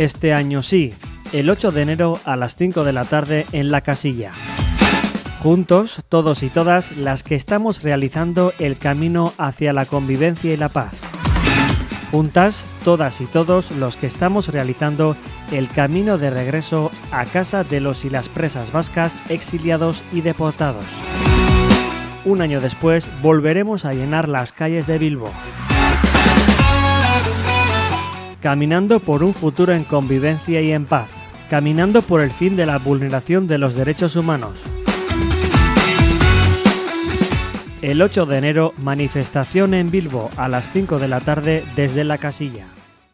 Este año sí, el 8 de enero a las 5 de la tarde en la casilla. Juntos, todos y todas, las que estamos realizando el camino hacia la convivencia y la paz. Juntas, todas y todos los que estamos realizando el camino de regreso a casa de los y las presas vascas exiliados y deportados. Un año después volveremos a llenar las calles de Bilbo. Caminando por un futuro en convivencia y en paz. Caminando por el fin de la vulneración de los derechos humanos. El 8 de enero, manifestación en Bilbo a las 5 de la tarde desde la casilla.